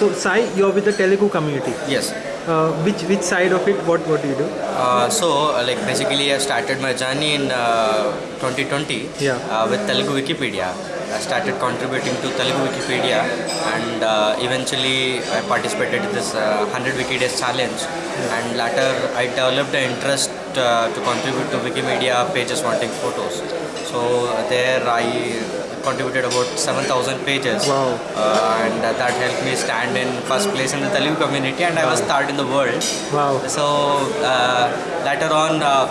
so Sai, you're with the Telugu community. Yes. Uh, which which side of it? What what do you do? Uh, so, uh, like basically, I started my journey in uh, 2020 Yeah. uh, with Telugu Wikipedia. I started contributing to Telugu Wikipedia, and uh, eventually I participated in this uh, 100 Wiki Days challenge. And later, I developed an interest uh, to contribute to Wikimedia pages wanting photos. So there, I contributed about 7,000 pages. Wow. Uh, and that helped me stand in first place in the Telugu community, and I was third in the world. Wow. So uh, later on, uh,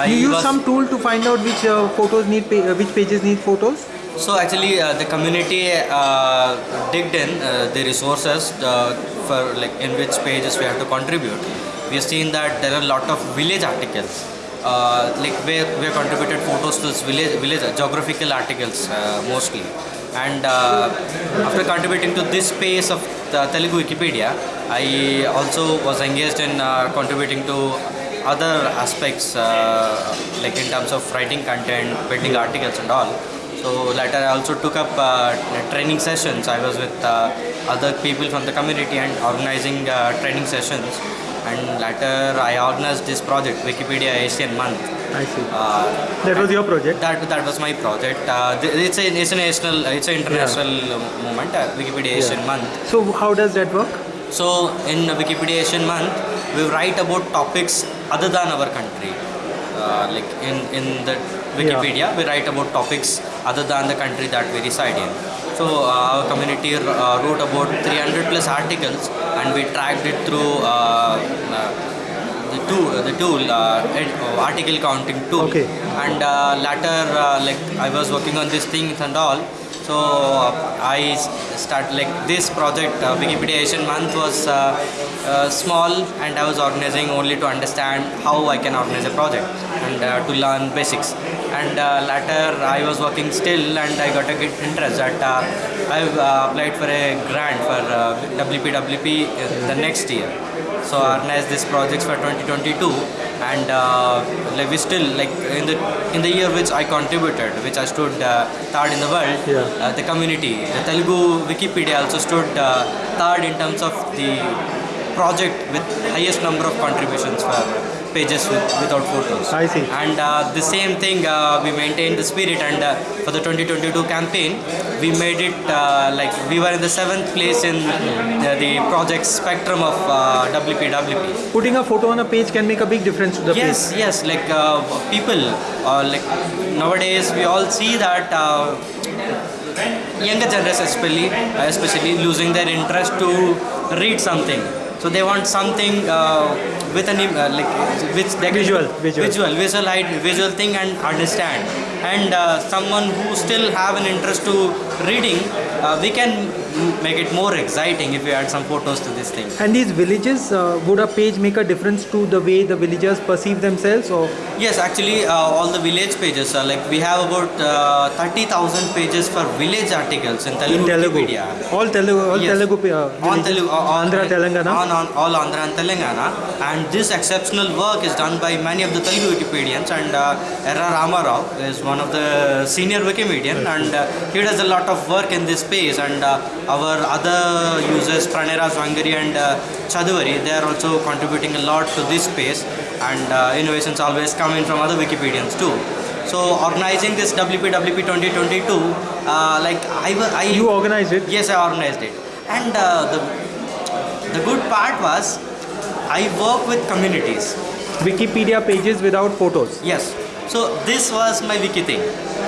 I You use some tool to find out which uh, photos need pa- uh, which pages need photos. so actually uh, the community uh, digged in uh, the resources uh, for like in which pages we have to contribute. We have seen that there are a lot of village articles. Uh, like where we have contributed photos to this village, village geographical articles uh, mostly, and uh, after contributing to this space of the Telugu Wikipedia, I also was engaged in uh, contributing to other aspects uh, like in terms of writing content, building articles and all. So later I also took up uh, training sessions. I was with uh, other people from the community and organizing uh, training sessions. And later I organized this project, Wikipedia Asian Month. I see. Uh, That was your project. that that was my project. Uh, it's a it's a national, it's an international uh, movement, uh, Wikipedia Asian Month. So how does that work? So in Wikipedia Asian Month, we write about topics other than our country. Uh, like in, in the Wikipedia, we write about topics other than the country that we reside in. So uh, our community uh, wrote about 300 plus articles, and we tracked it through uh, the tool, the tool uh, article counting tool. Okay. And uh, later, uh, like I was working on these things and all. So uh, I start like this project, uh, Wikipedia Asian Month was uh, small, and I was organizing only to understand how I can organize a project and uh, to learn basics. And uh, later, I was working still, and I got a good interest that uh, I've uh, applied for a grant for uh, WPWP in the next year. So I organized these projects for 2022, and uh, like we still like in the in the year which I contributed, which I stood uh, third in the world. Yeah. Uh, the community, the Telugu Wikipedia also stood uh, third in terms of the project with highest number of contributions for pages with, without photos. I see. And uh, the same thing, uh, we maintained the spirit, and uh, for the 2022 campaign, we made it uh, like we were in the seventh place in uh, the project spectrum of uh, WPWP. Putting a photo on a page can make a big difference to the Yes, page. yes, yes. like uh, people, uh, like nowadays we all see that uh, younger generation especially, especially losing their interest to read something. So they want something uh, with an uh, like which they Visual, visual. visual, visual, visual thing and understand. And uh, someone who still have an interest to reading, uh, we can make it more exciting if we add some photos to this thing. And these villages, uh, would a page make a difference to the way the villagers perceive themselves or Yes, actually, uh, all the village pages are like we have about uh, 30,000 pages for village articles in Telugu. in Telugu? Wikipedia. All Telugu, all Yes. Telugu uh, on? Telugu, uh, on, Andhra, Telangana? on, on all Andhra and Telangana, and this exceptional work is done by many of the Telugu Wikipedians. And uh, Erra Ramarao is one of the senior Wikimedian, and uh, he does a lot of work in this space. And uh, our other users, Pranayraj Vangari and uh, they are also contributing a lot to this space. And uh, innovations always come in from other Wikipedians too. So organizing this WPWP 2022, uh, like I You organized it? Yes, I organized it. And uh, the the good part was I work with communities. Wikipedia pages without photos. Yes. So this was my wiki thing.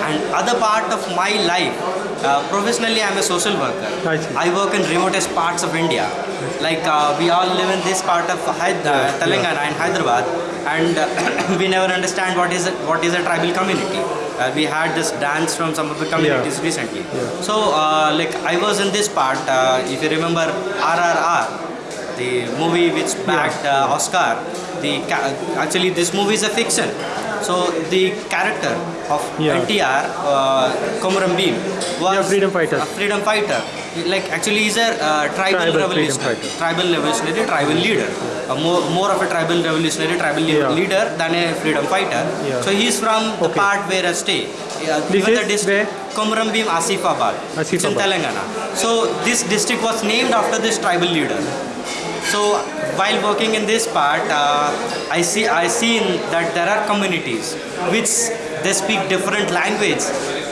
And other part of my life, uh, professionally I'm a social worker. I. I work in remotest parts of India. Like uh, we all live in this part of Hyder- uh, Telangana and Hyderabad, and uh, we never understand what is a, what is a tribal community. Uh, we had this dance from some of the communities recently. So uh, like I was in this part. Uh, if you remember RRR, the movie which bagged uh, Oscar. The actually this movie is a fiction. So the character of Yeah. NTR, uh, Komuram Bhim, was Yeah, freedom fighter. a freedom fighter. Like actually, he's a uh, tribal, Tribal revolutionary, tribal revolutionary, tribal leader. A more, more of a tribal revolutionary, tribal Yeah. leader than a freedom fighter. So he's from the Okay. part where I stay yeah, This even the district Komrambim Asifabad. It's in Telangana. So this district was named after this tribal leader. So while working in this part, uh, I see I seen that there are communities which they speak different language.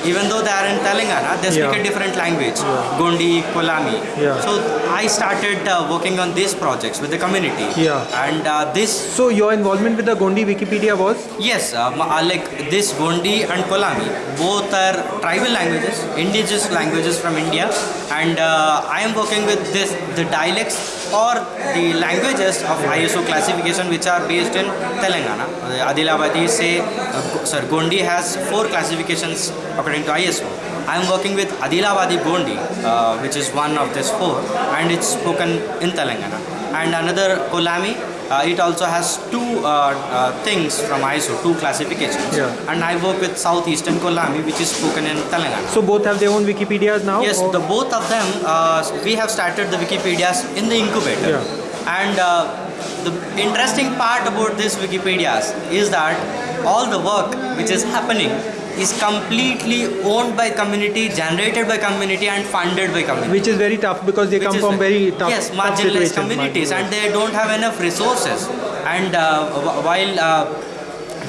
Even though they are in Telangana, they speak Yeah. a different language. Gondi, Kolami. Yeah. So I started uh, working on these projects with the community. Yeah. And uh, this So your involvement with the Gondi Wikipedia was Yes, uh, uh, like this Gondi and Kolami, both are tribal languages, indigenous languages from India, and uh, I am working with this the dialects or the languages of ISO classification which are based in Telangana. Adilabadi say, uh, sorry, Gondi has four classifications according to ISO. I am working with Adilabadi Gondi, uh, which is one of these four, and it's spoken in Telangana. And another Kolami, uh, it also has two uh, uh, things from ISO, two classifications. Yeah. And I work with Southeastern Kolami, which is spoken in Telangana. so both have their own Wikipedias now. Yes, or- the both of them, uh, we have started the Wikipedias in the incubator. Yeah. And uh, the interesting part about this Wikipedias is that all the work which is happening is completely owned by community, generated by community, and funded by community. which is very tough because they which come from very tough, yes marginalized situations, communities and they don't have enough resources and uh, while uh,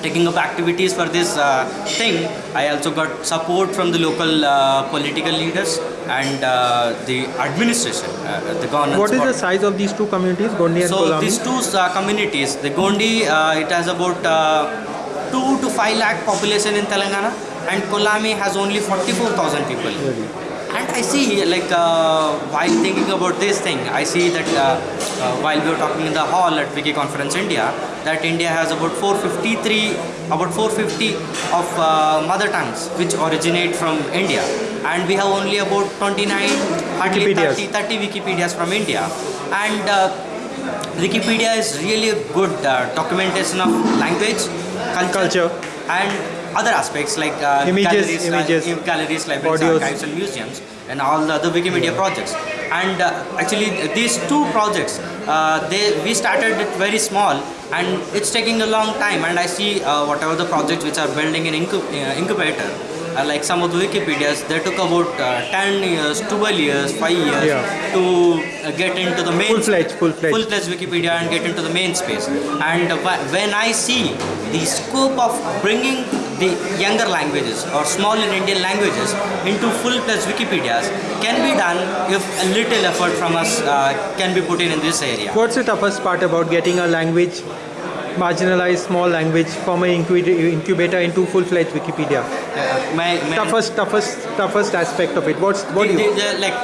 taking up activities for this uh, thing i also got support from the local uh, political leaders and uh, the administration uh, the governance What is the size of these two communities, Gondi and so Kolami? these two communities the gondi uh, it has about uh, 2 to 5 lakh population in telangana and kolami has only 44000 people. And I see, like, uh, while thinking about this thing, I see that uh, uh, while we were talking in the hall at Wiki Conference India, that India has about 453, about 450 of uh, mother tongues which originate from India, and we have only about 29, hardly 30, 30 Wikipedias from India, and uh, Wikipedia is really a good uh, documentation of language, culture, Culture. and other aspects like uh, Images, galleries, uh, images, im- galleries, libraries, audios. archives, and museums, and all the other Wikimedia projects. And uh, actually, these two projects, uh, they we started it very small, and it's taking a long time. And I see uh, whatever the projects which are building in incu- uh, incubator. Uh, like some of the Wikipedias, they took about uh, 10 years, 12 years, 5 years Yeah. to uh, get into the main Full-fledged, full-fledged. full-fledged Wikipedia and get into the main space. And wh- when I see the scope of bringing the younger languages or small and Indian languages into full-fledged Wikipedias can be done if a little effort from us uh, can be put in in this area. What's the toughest part about getting a language, marginalized small language, from an incubator incubator into full-fledged Wikipedia? Uh, my, my Toughest, toughest, toughest aspect of it. What's what do you? the, the, like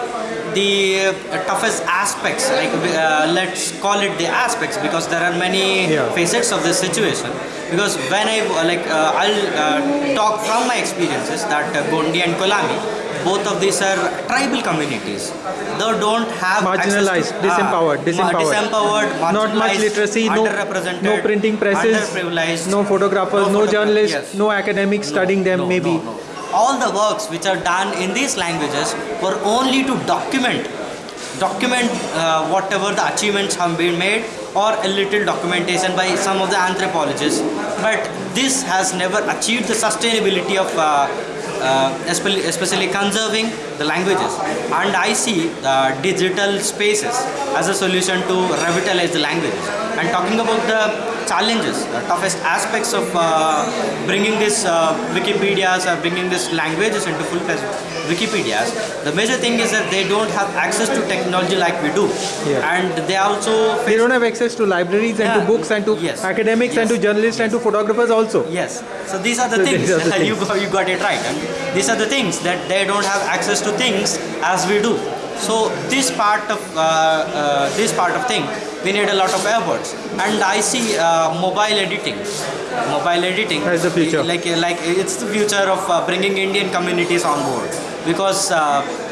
the uh, toughest aspects like uh, let's call it the aspects because there are many Yeah. facets of this situation because when i like uh, i'll uh, talk from my experiences that uh, gondi and kolami both of these are tribal communities they don't have Marginalized, to, disempowered, ma- disempowered. disempowered Not much literacy, no, underrepresented no printing presses, no photographers, No no, journalists, yes. no academics studying them. no, maybe no, no. All the works which are done in these languages were only to document, document uh, whatever the achievements have been made, or a little documentation by some of the anthropologists. But this has never achieved the sustainability of. Uh, especially, especially conserving the languages. And I see uh, digital spaces as a solution to revitalize the languages. And talking about the challenges the toughest aspects of uh, bringing this uh, Wikipedias or bringing this languages into full-fledged Wikipedias the major thing is that they don't have access to technology like we do Yeah. and they also they don't have access to libraries and Yeah. to books and to Yes. academics and to Yes. journalists and to photographers also. Yes. So these are the So things. are the you, things. got, you got it right. And these are the things that they don't have access to things as we do. So this part of uh, uh, this part of thing, we need a lot of efforts. And I see uh, mobile editing. Mobile editing As the future. Like like it's the future of uh, bringing Indian communities on board because. Uh,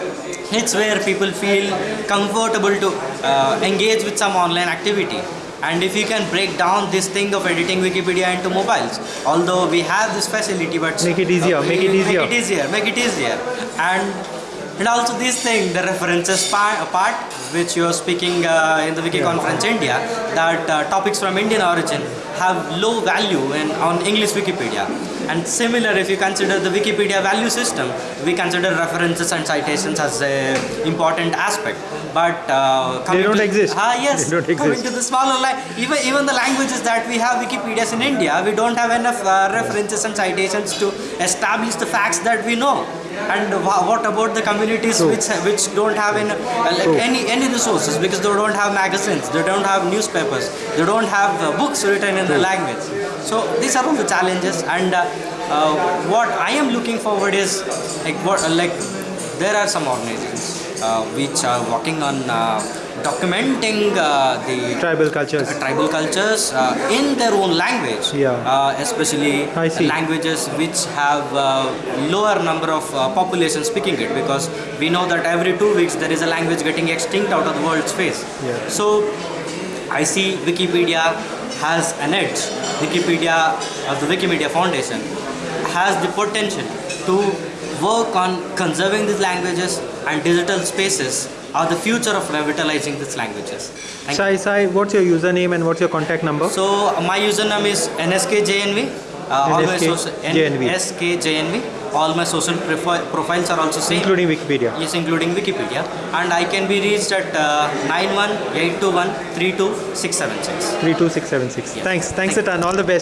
it's where people feel comfortable to uh, engage with some online activity and if you can break down this thing of editing wikipedia into mobiles although we have this facility but Make it easier, make it easier. make it easier make it easier and And also this thing, the references part, part which you are speaking uh, in the Wiki Conference India, that uh, topics from Indian origin have low value in, on English Wikipedia. And similar, if you consider the Wikipedia value system, we consider references and citations as a important aspect. But uh, coming don't to- exist. Ah, yes. They don't Coming exist. to the smaller line, even even the languages that we have Wikipedias in India, we don't have enough uh, references and citations to establish the facts that we know. And what about the communities True. which which don't have in, like True. any any resources because they don't have magazines, they don't have newspapers, they don't have uh, books written in the language. So these are all the challenges. And uh, uh, what I am looking forward is like what uh, like there are some organizations uh, which are working on uh, documenting uh, the Tribal cultures. tribal cultures uh, in their own language Yeah. uh, especially languages which have uh, lower number of uh, population speaking it because we know that every two weeks there is a language getting extinct out of the world's face Yeah. so i see wikipedia has an edge wikipedia or the wikimedia foundation has the potential to work on conserving these languages and digital spaces are the future of revitalizing these languages Thank. Sai Sai, what's your username and what's your contact number? So my username is nskjnv. Uh, all my social NSKJNV. All my social profi- profiles are also same. Including Wikipedia. Yes, including Wikipedia, and I can be reached at uh, 91821 32676. 32676. Yeah. Thanks. Thanks Thank a ton. All the best.